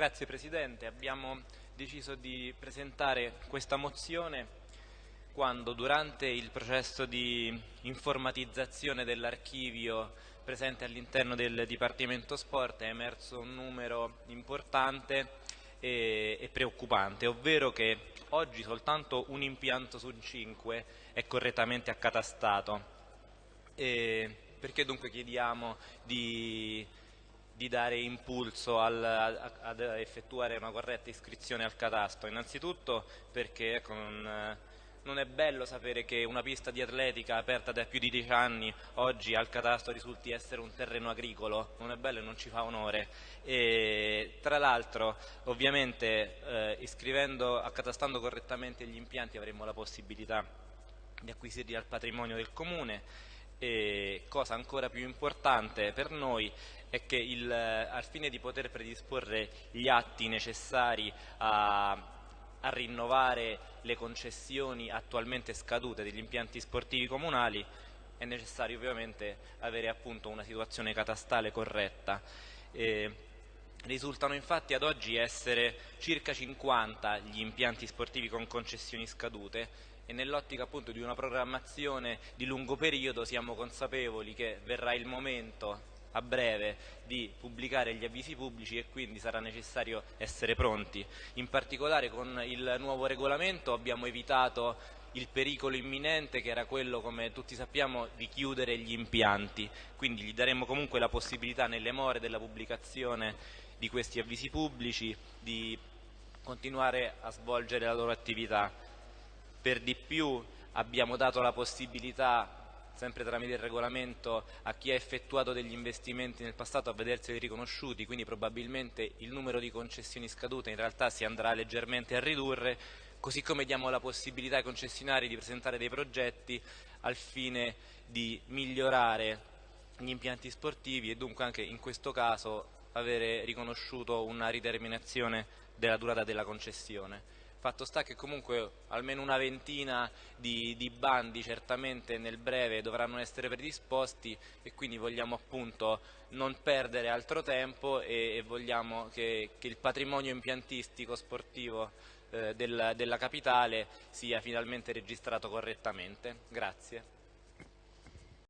Grazie Presidente, abbiamo deciso di presentare questa mozione quando durante il processo di informatizzazione dell'archivio presente all'interno del Dipartimento Sport è emerso un numero importante e, e, preoccupante, ovvero che oggi soltanto un impianto su cinque è correttamente accatastato. E perché dunque chiediamo di, di dare impulso al, ad effettuare una corretta iscrizione al catasto? Innanzitutto perché ecco, non, non è bello sapere che una pista di atletica aperta da più di dieci anni oggi al catasto risulti essere un terreno agricolo, non è bello e non ci fa onore. E, tra l'altro ovviamente eh, iscrivendo, accatastando correttamente gli impianti avremo la possibilità di acquisirli al patrimonio del comune e cosa ancora più importante per noi è che il, al fine di poter predisporre gli atti necessari a, a rinnovare le concessioni attualmente scadute degli impianti sportivi comunali è necessario ovviamente avere appunto una situazione catastale corretta. Eh, risultano infatti ad oggi essere circa 50 gli impianti sportivi con concessioni scadute e nell'ottica appunto di una programmazione di lungo periodo siamo consapevoli che verrà il momento a breve di pubblicare gli avvisi pubblici e quindi sarà necessario essere pronti. In particolare con il nuovo regolamento abbiamo evitato il pericolo imminente che era quello, come tutti sappiamo, di chiudere gli impianti, quindi gli daremo comunque la possibilità nelle more della pubblicazione di questi avvisi pubblici di continuare a svolgere la loro attività. Per di più abbiamo dato la possibilità sempre tramite il regolamento a chi ha effettuato degli investimenti nel passato a vederseli riconosciuti, quindi probabilmente il numero di concessioni scadute in realtà si andrà leggermente a ridurre, così come diamo la possibilità ai concessionari di presentare dei progetti al fine di migliorare gli impianti sportivi e dunque anche in questo caso avere riconosciuto una rideterminazione della durata della concessione. Fatto sta che comunque almeno una ventina di, di, bandi certamente nel breve dovranno essere predisposti e quindi vogliamo appunto non perdere altro tempo e, e vogliamo che, che, il patrimonio impiantistico sportivo eh, del, della capitale sia finalmente registrato correttamente. Grazie.